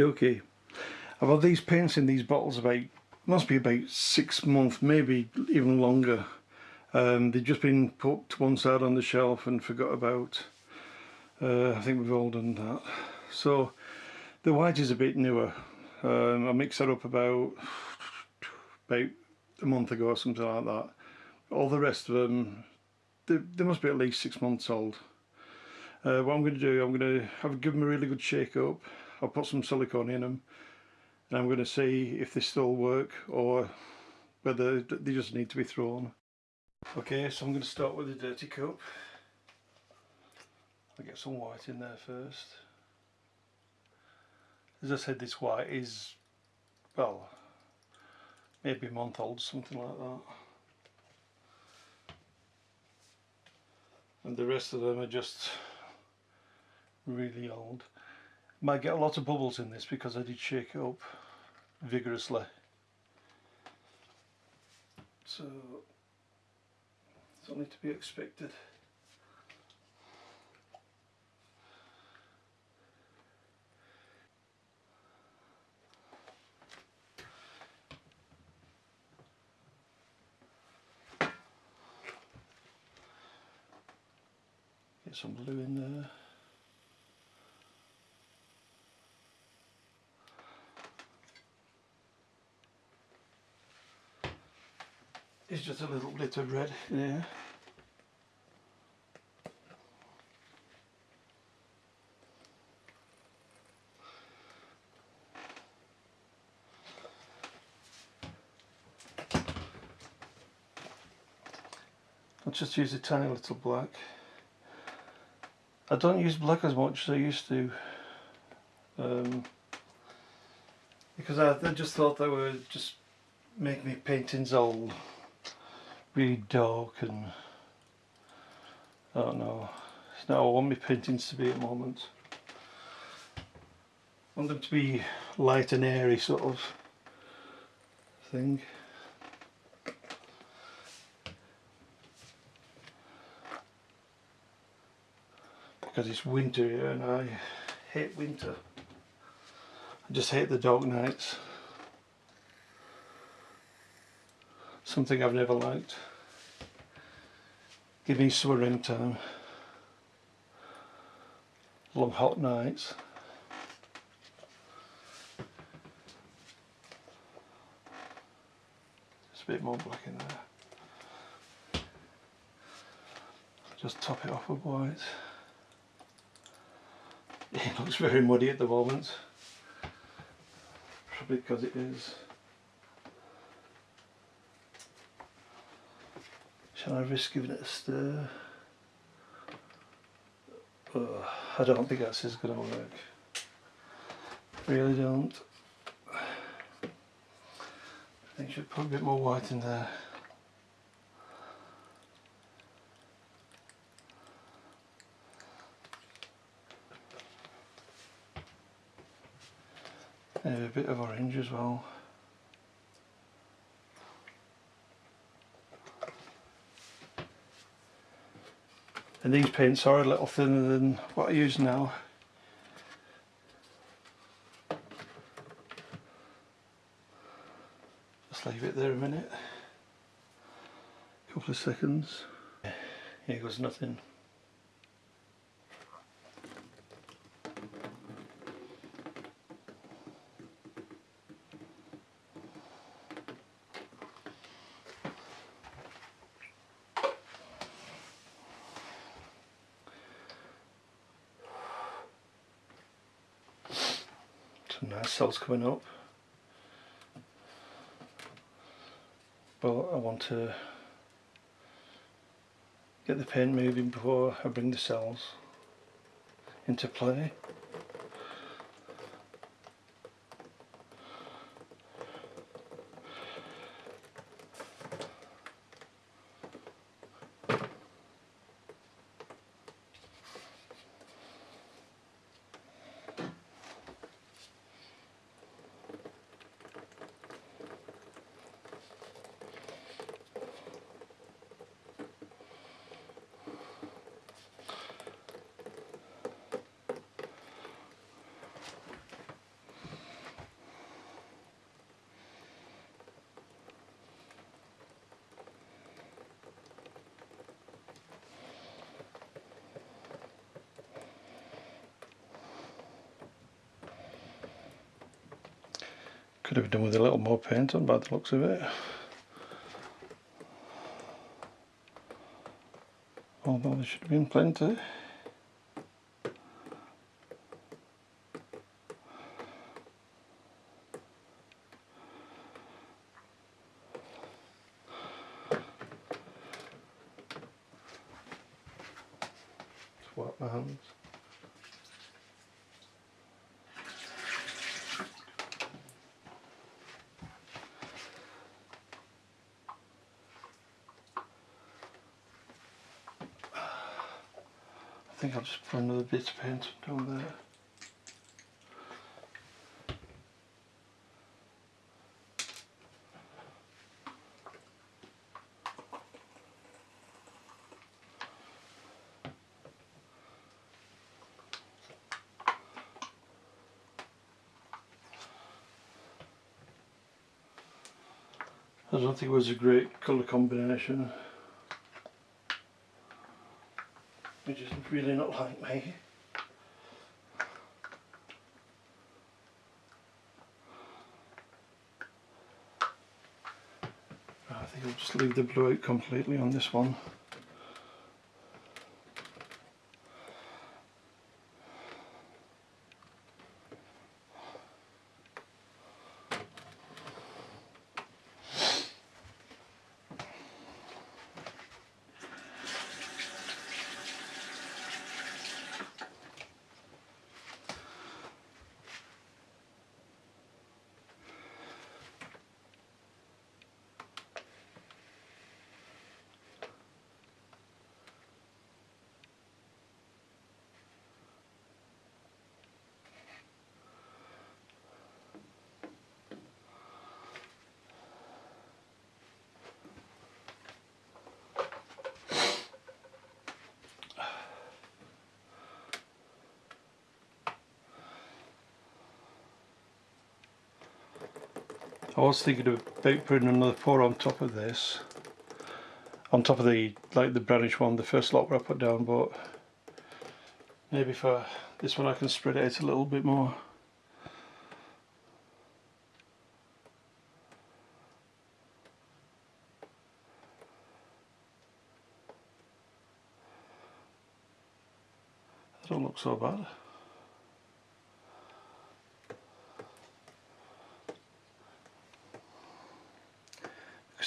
Okay, I've had these paints in these bottles about, must be about six months, maybe even longer. Um, they've just been put to one side on the shelf and forgot about. Uh, I think we've all done that. So the white is a bit newer. Um, I mixed that up about about a month ago or something like that. All the rest of them, they, they must be at least six months old. Uh, what I'm going to do, I'm going to have give them a really good shake up I'll put some silicone in them and I'm going to see if they still work or whether they just need to be thrown. Okay, so I'm going to start with the dirty cup. I'll get some white in there first. As I said, this white is, well, maybe a month old, something like that. And the rest of them are just really old. Might get a lot of bubbles in this because I did shake it up vigorously. So it's only to be expected. Get some blue in there. Is just a little bit of red there. I'll just use a tiny little black. I don't use black as much as I used to um, because I, I just thought that would just make me paintings old really dark and I don't know. It's not what I want my paintings to be at the moment. I want them to be light and airy sort of thing. Because it's winter here and I hate winter. I just hate the dark nights. Something I've never liked. Give me summer time. Long hot nights. Just a bit more black in there. Just top it off with white. It looks very muddy at the moment. Probably because it is. Shall I risk giving it a stir? Oh, I don't think that's is going to work. Really don't. I think I should put a bit more white in there. Maybe a bit of orange as well. And these paints are a little thinner than what I use now. Just leave it there a minute. A couple of seconds. Here goes nothing some nice cells coming up. But I want to get the paint moving before I bring the cells into play Could have done with a little more paint on by the looks of it. Although there should have been plenty. Swap my hands. Think I'll just put another bit of paint down there. I don't think it was a great colour combination. Which is really not like me. I think I'll just leave the blue out completely on this one. I was thinking about putting another pour on top of this. On top of the like the brownish one the first lot where I put down but maybe for this one I can spread it out a little bit more. That don't look so bad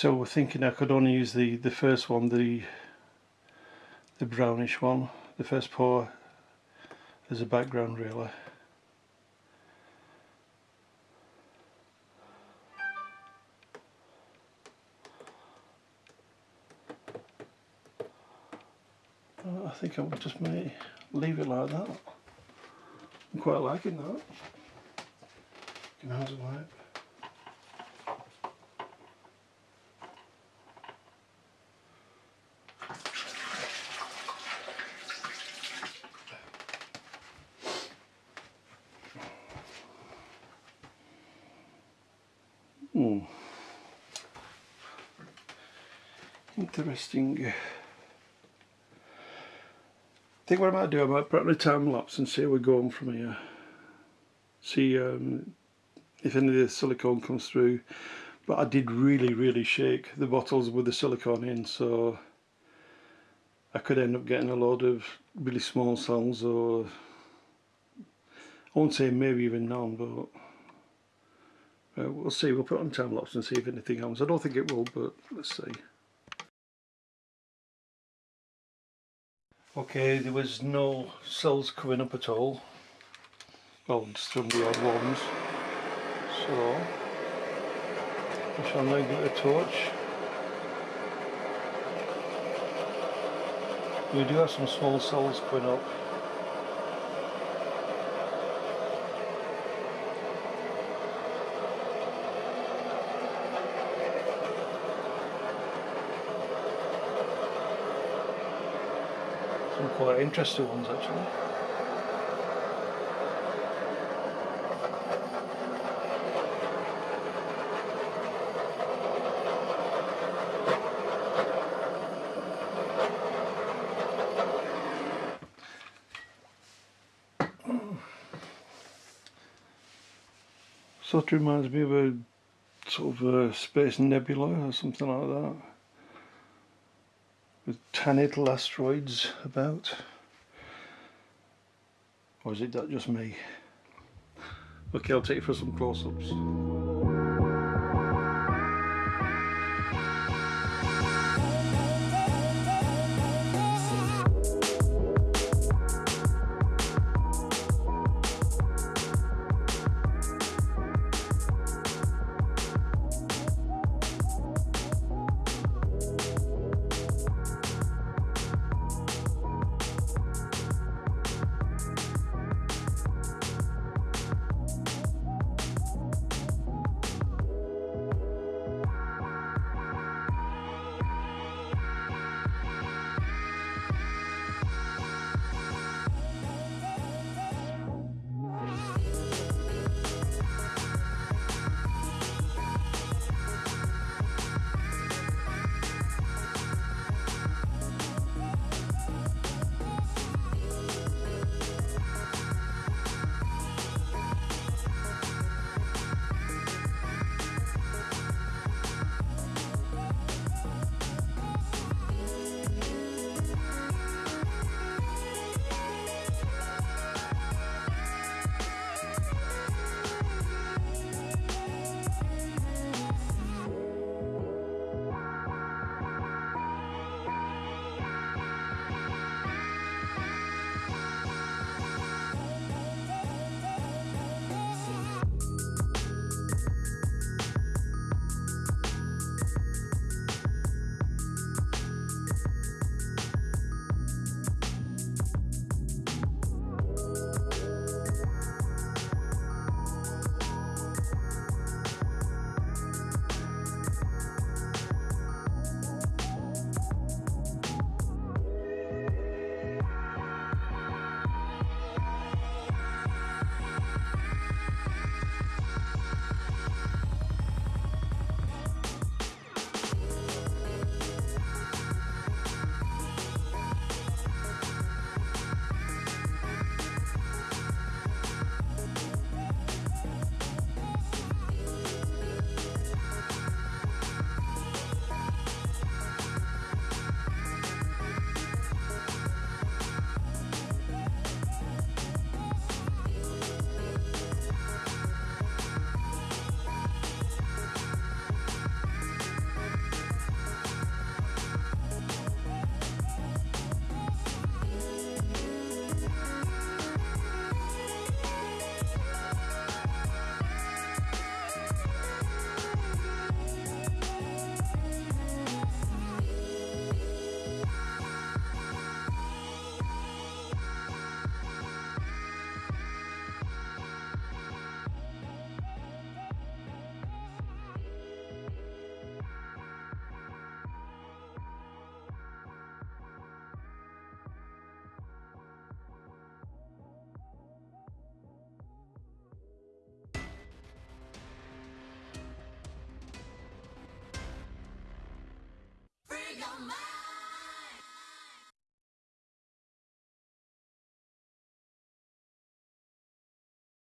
so we're thinking I could only use the the first one the the brownish one the first pour as a background really. Uh, I think I will just may leave it like that. I'm quite liking that. Can hands wipe Hmm. Interesting. I think what I might do, I might put on a time lapse and see how we're going from here. See um, if any of the silicone comes through. But I did really, really shake the bottles with the silicone in, so I could end up getting a load of really small cells or I won't say maybe even none, but uh, we'll see, we'll put on time lapse and see if anything happens. I don't think it will, but let's see. Okay, there was no cells coming up at all. Well, just from the odd ones. So, I shall now get a torch. We do have some small cells coming up. Quite interesting ones actually. sort of reminds me of a sort of a space nebula or something like that. Tiny little asteroids about. Or is it that just me? Okay, I'll take you for some close-ups. your mind.